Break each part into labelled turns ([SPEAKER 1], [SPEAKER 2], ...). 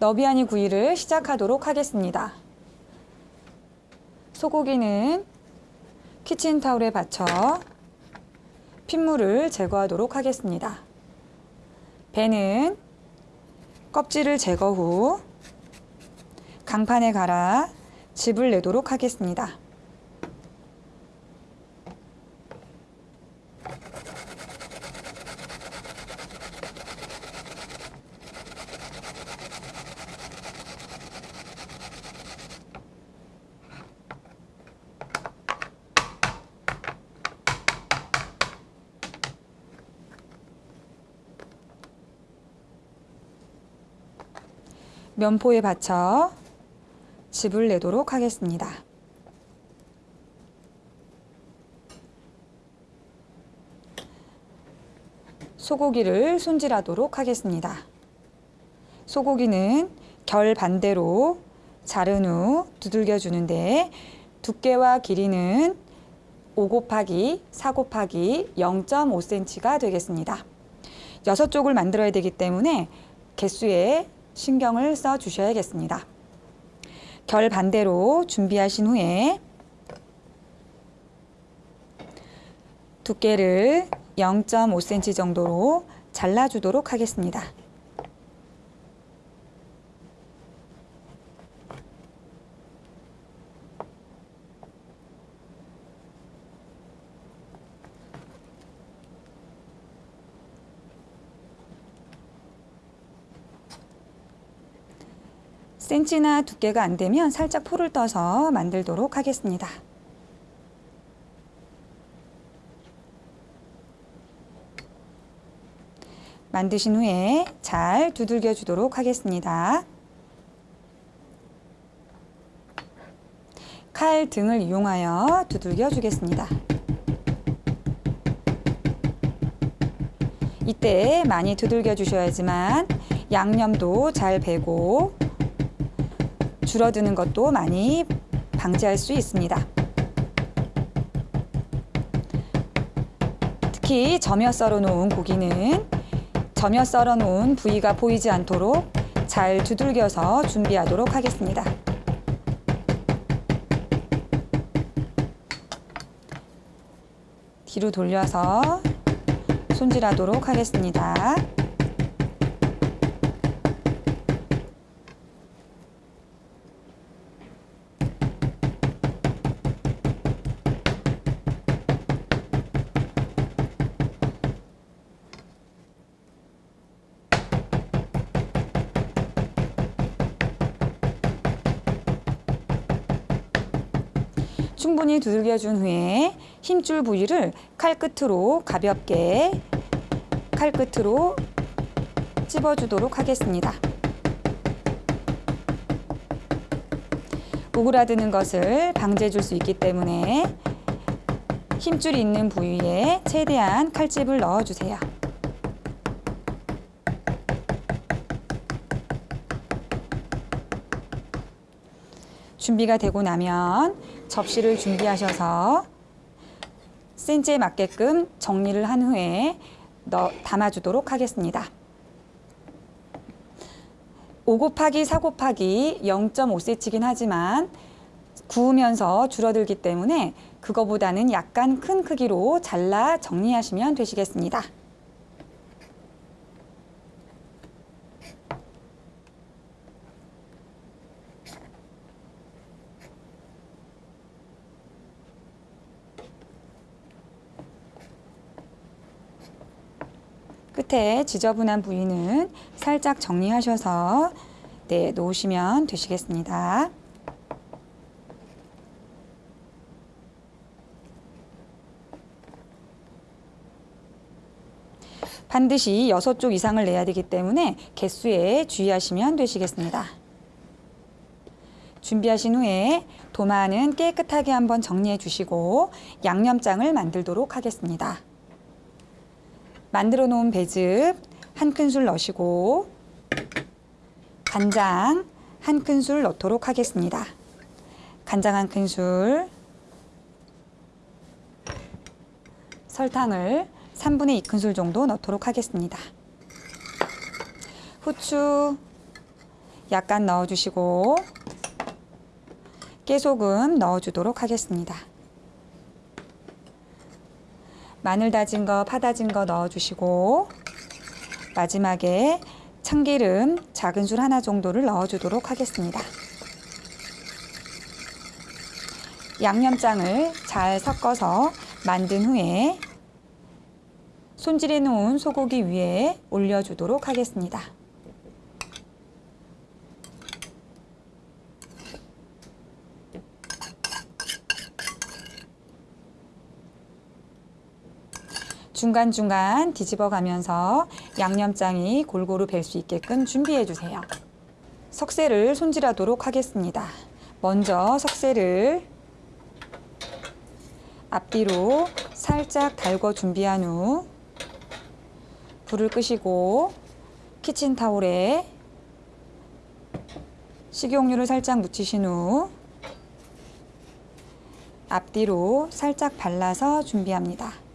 [SPEAKER 1] 너비아니 구이를 시작하도록 하겠습니다. 소고기는 키친타올에 받쳐 핏물을 제거하도록 하겠습니다. 배는 껍질을 제거 후 강판에 갈아 즙을 내도록 하겠습니다. 면포에 받쳐 즙을 내도록 하겠습니다. 소고기를 손질하도록 하겠습니다. 소고기는 결 반대로 자른 후 두들겨 주는데 두께와 길이는 5 곱하기 4 곱하기 0.5cm가 되겠습니다. 6쪽을 만들어야 되기 때문에 개수에 신경을 써 주셔야겠습니다. 결 반대로 준비하신 후에 두께를 0.5cm 정도로 잘라주도록 하겠습니다. 센치나 두께가 안 되면 살짝 포를 떠서 만들도록 하겠습니다. 만드신 후에 잘 두들겨 주도록 하겠습니다. 칼 등을 이용하여 두들겨 주겠습니다. 이때 많이 두들겨 주셔야지만 양념도 잘 배고 줄어드는 것도 많이 방지할 수 있습니다. 특히 점여 썰어 놓은 고기는 점여 썰어 놓은 부위가 보이지 않도록 잘 두들겨서 준비하도록 하겠습니다. 뒤로 돌려서 손질하도록 하겠습니다. 충분히 두들겨준 후에 힘줄 부위를 칼끝으로 가볍게 칼끝으로 찝어주도록 하겠습니다. 오그라드는 것을 방지해 줄 수 있기 때문에 힘줄이 있는 부위에 최대한 칼집을 넣어주세요. 준비가 되고 나면 접시를 준비하셔서 센치에 맞게끔 정리를 한 후에 넣, 담아주도록 하겠습니다. 5 곱하기 4 곱하기 0.5cm이긴 하지만 구우면서 줄어들기 때문에 그거보다는 약간 큰 크기로 잘라 정리하시면 되시겠습니다. 끝에 지저분한 부위는 살짝 정리하셔서 네, 놓으시면 되시겠습니다. 반드시 6쪽 이상을 내야 되기 때문에 개수에 주의하시면 되시겠습니다. 준비하신 후에 도마는 깨끗하게 한번 정리해 주시고 양념장을 만들도록 하겠습니다. 만들어 놓은 배즙 한 큰술 넣으시고 간장 한 큰술 넣도록 하겠습니다. 간장 한 큰술 설탕을 3분의 2큰술 정도 넣도록 하겠습니다. 후추 약간 넣어주시고 깨소금 넣어주도록 하겠습니다. 마늘 다진 거, 파 다진 거 넣어주시고 마지막에 참기름 작은 술 하나 정도를 넣어주도록 하겠습니다. 양념장을 잘 섞어서 만든 후에 손질해 놓은 소고기 위에 올려주도록 하겠습니다. 중간중간 뒤집어 가면서 양념장이 골고루 뵐수 있게끔 준비해 주세요. 석쇠를 손질하도록 하겠습니다. 먼저 석쇠를 앞뒤로 살짝 달궈 준비한 후 불을 끄시고 키친타올에 식용유를 살짝 묻히신 후 앞뒤로 살짝 발라서 준비합니다.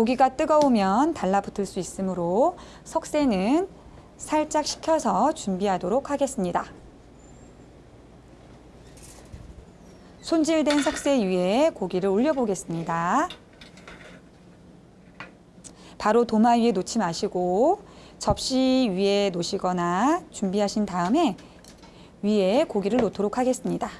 [SPEAKER 1] 고기가 뜨거우면 달라붙을 수 있으므로 석쇠는 살짝 식혀서 준비하도록 하겠습니다. 손질된 석쇠 위에 고기를 올려보겠습니다. 바로 도마 위에 놓지 마시고 접시 위에 놓으시거나 준비하신 다음에 위에 고기를 놓도록 하겠습니다.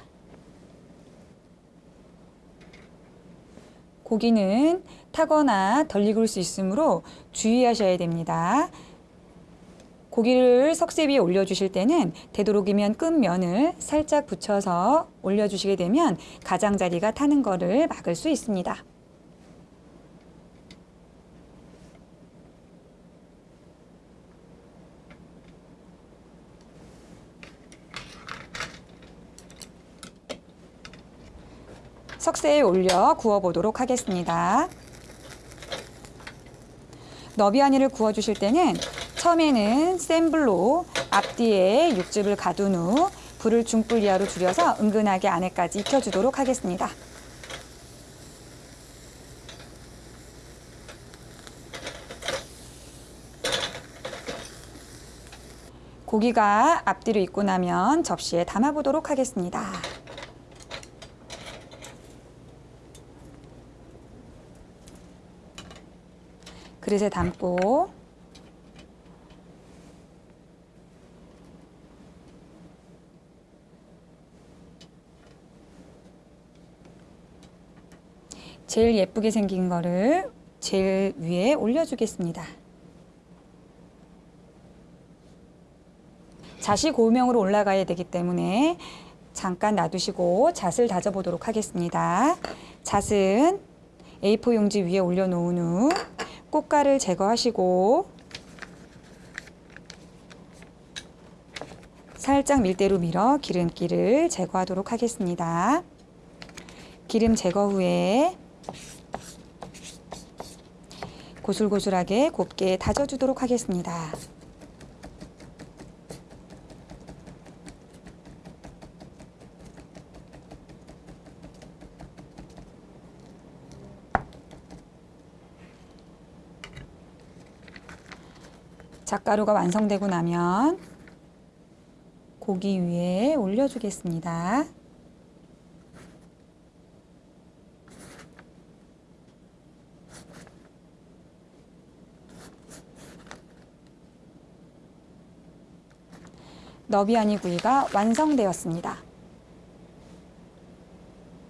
[SPEAKER 1] 고기는 타거나 덜 익을 수 있으므로 주의하셔야 됩니다. 고기를 석쇠 위에 올려주실 때는 되도록이면 끝면을 살짝 붙여서 올려주시게 되면 가장자리가 타는 것을 막을 수 있습니다. 석쇠에 올려 구워보도록 하겠습니다. 너비아니를 구워주실 때는 처음에는 센 불로 앞뒤에 육즙을 가둔 후 불을 중불 이하로 줄여서 은근하게 안에까지 익혀주도록 하겠습니다. 고기가 앞뒤로 익고 나면 접시에 담아보도록 하겠습니다. 그릇에 담고 제일 예쁘게 생긴 거를 제일 위에 올려주겠습니다. 잣이 고명으로 올라가야 되기 때문에 잠깐 놔두시고 잣을 다져보도록 하겠습니다. 잣은 A4 용지 위에 올려놓은 후 꽃가를 제거하시고 살짝 밀대로 밀어 기름기를 제거하도록 하겠습니다. 기름 제거 후에 고슬고슬하게 곱게 다져주도록 하겠습니다. 잣가루가 완성되고 나면 고기 위에 올려주겠습니다. 너비아니 구이가 완성되었습니다.